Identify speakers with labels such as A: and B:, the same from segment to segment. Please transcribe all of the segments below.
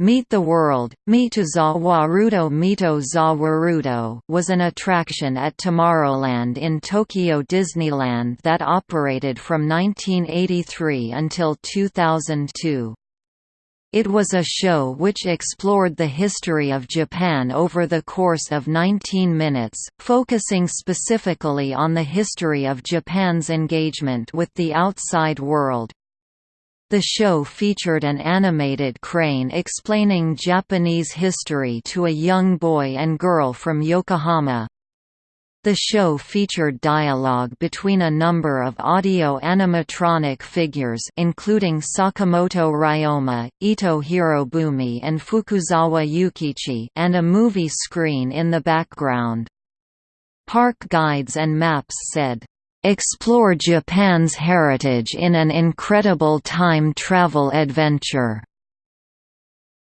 A: Meet the World, Mito za Warudo Mito za Warudo was an attraction at Tomorrowland in Tokyo Disneyland that operated from 1983 until 2002. It was a show which explored the history of Japan over the course of 19 minutes, focusing specifically on the history of Japan's engagement with the outside world. The show featured an animated crane explaining Japanese history to a young boy and girl from Yokohama. The show featured dialogue between a number of audio animatronic figures including Sakamoto Ryoma, Ito Hirobumi and Fukuzawa Yukichi and a movie screen in the background. Park guides and maps said, Explore Japan's heritage in an incredible time travel adventure.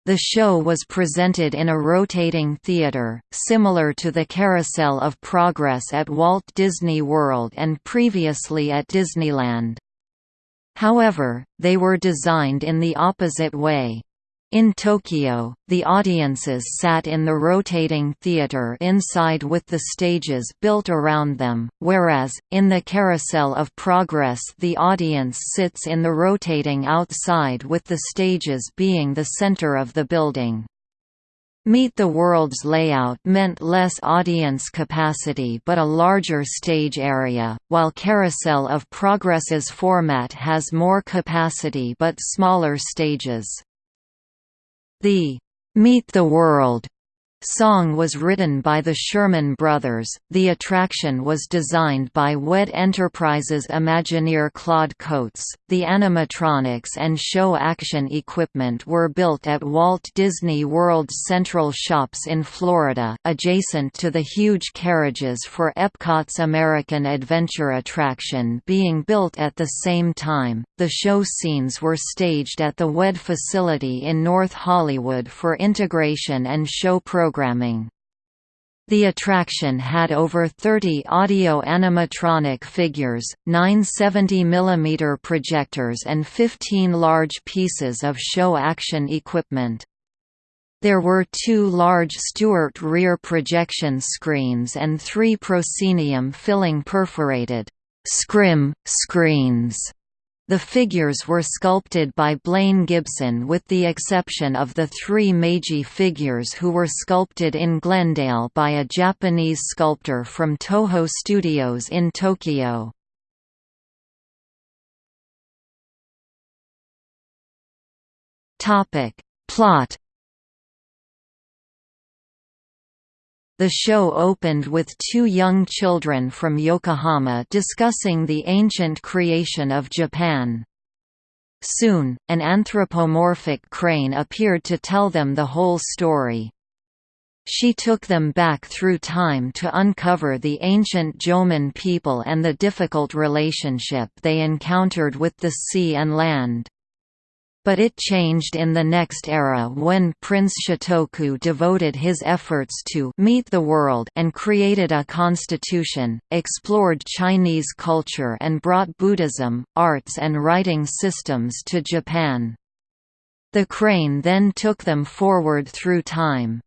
A: The show was presented in a rotating theater, similar to the Carousel of Progress at Walt Disney World and previously at Disneyland. However, they were designed in the opposite way. In Tokyo, the audiences sat in the rotating theater inside with the stages built around them, whereas, in the Carousel of Progress the audience sits in the rotating outside with the stages being the center of the building. Meet the World's layout meant less audience capacity but a larger stage area, while Carousel of Progress's format has more capacity but smaller stages. The Meet the World song was written by the Sherman Brothers. The attraction was designed by WED Enterprises Imagineer Claude Coats. The animatronics and show action equipment were built at Walt Disney World's Central Shops in Florida, adjacent to the huge carriages for Epcot's American Adventure attraction being built at the same time. The show scenes were staged at the WED facility in North Hollywood for integration and show programming programming. The attraction had over 30 audio animatronic figures, 9 70mm projectors and 15 large pieces of show action equipment. There were two large Stewart rear projection screens and three proscenium filling perforated scrim screens the figures were sculpted by Blaine Gibson with the exception of the three Meiji figures who were sculpted in Glendale by a Japanese sculptor from Toho Studios in Tokyo. Plot The show opened with two young children from Yokohama discussing the ancient creation of Japan. Soon, an anthropomorphic crane appeared to tell them the whole story. She took them back through time to uncover the ancient Jomon people and the difficult relationship they encountered with the sea and land. But it changed in the next era when Prince Shotoku devoted his efforts to meet the world and created a constitution, explored Chinese culture and brought Buddhism, arts and writing systems to Japan. The crane then took them forward through time.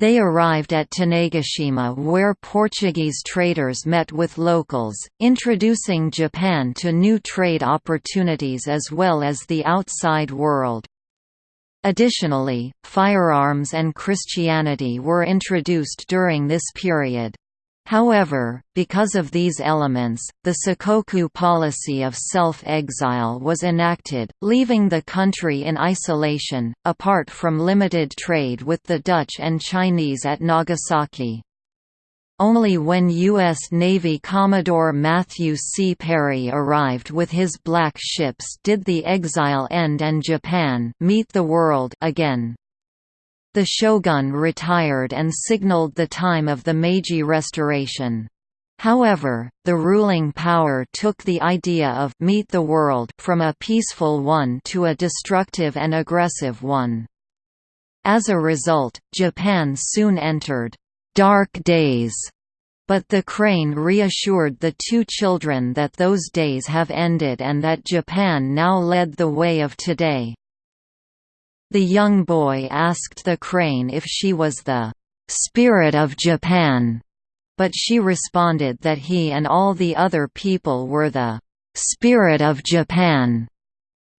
A: They arrived at Tanegashima where Portuguese traders met with locals, introducing Japan to new trade opportunities as well as the outside world. Additionally, firearms and Christianity were introduced during this period. However, because of these elements, the Sakoku policy of self-exile was enacted, leaving the country in isolation, apart from limited trade with the Dutch and Chinese at Nagasaki. Only when U.S. Navy Commodore Matthew C. Perry arrived with his black ships did the exile end and Japan meet the world again. The shogun retired and signaled the time of the Meiji Restoration. However, the ruling power took the idea of «meet the world» from a peaceful one to a destructive and aggressive one. As a result, Japan soon entered «dark days», but the crane reassured the two children that those days have ended and that Japan now led the way of today. The young boy asked the crane if she was the "'Spirit of Japan' but she responded that he and all the other people were the "'Spirit of Japan'".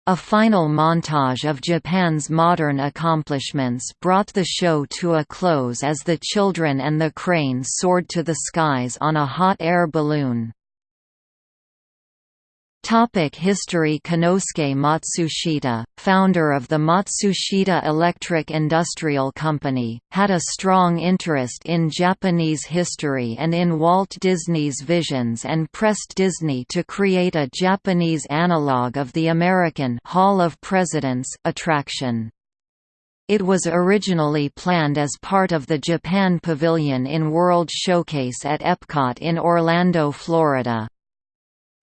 A: A final montage of Japan's modern accomplishments brought the show to a close as the children and the crane soared to the skies on a hot air balloon. Topic History Konosuke Matsushita, founder of the Matsushita Electric Industrial Company, had a strong interest in Japanese history and in Walt Disney's visions and pressed Disney to create a Japanese analogue of the American Hall of Presidents attraction. It was originally planned as part of the Japan Pavilion in World Showcase at Epcot in Orlando, Florida.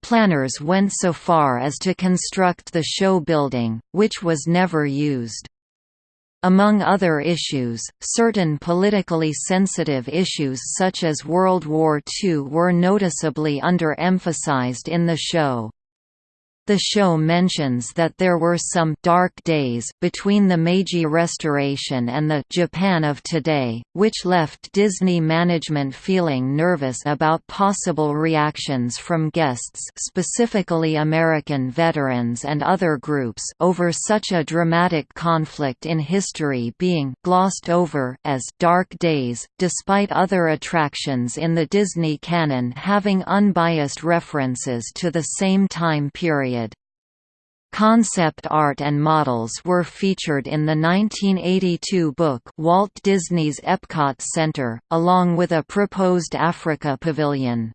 A: Planners went so far as to construct the show building, which was never used. Among other issues, certain politically sensitive issues such as World War II were noticeably underemphasized in the show. The show mentions that there were some «dark days» between the Meiji Restoration and the «Japan of today», which left Disney management feeling nervous about possible reactions from guests specifically American veterans and other groups over such a dramatic conflict in history being «glossed over» as «dark days», despite other attractions in the Disney canon having unbiased references to the same time period Concept art and models were featured in the 1982 book Walt Disney's Epcot Center, along with a proposed Africa pavilion.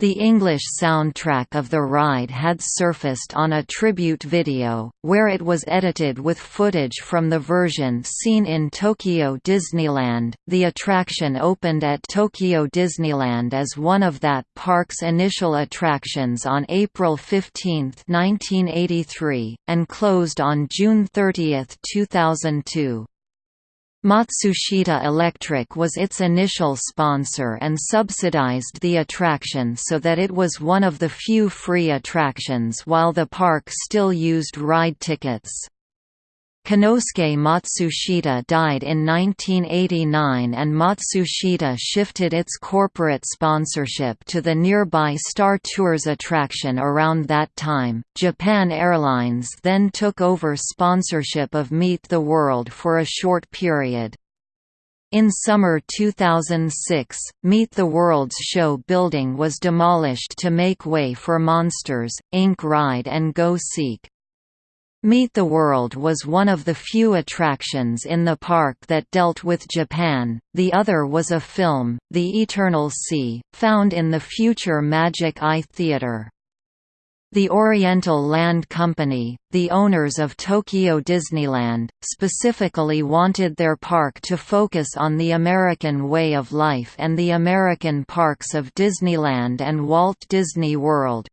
A: The English soundtrack of the ride had surfaced on a tribute video, where it was edited with footage from the version seen in Tokyo Disneyland. The attraction opened at Tokyo Disneyland as one of that park's initial attractions on April 15, 1983, and closed on June 30, 2002. Matsushita Electric was its initial sponsor and subsidized the attraction so that it was one of the few free attractions while the park still used ride tickets. Konosuke Matsushita died in 1989 and Matsushita shifted its corporate sponsorship to the nearby Star Tours attraction around that time. Japan Airlines then took over sponsorship of Meet the World for a short period. In summer 2006, Meet the World's show building was demolished to make way for Monsters, Inc. Ride and Go Seek. Meet the World was one of the few attractions in the park that dealt with Japan, the other was a film, The Eternal Sea, found in the future Magic Eye Theatre. The Oriental Land Company, the owners of Tokyo Disneyland, specifically wanted their park to focus on the American way of life and the American parks of Disneyland and Walt Disney World.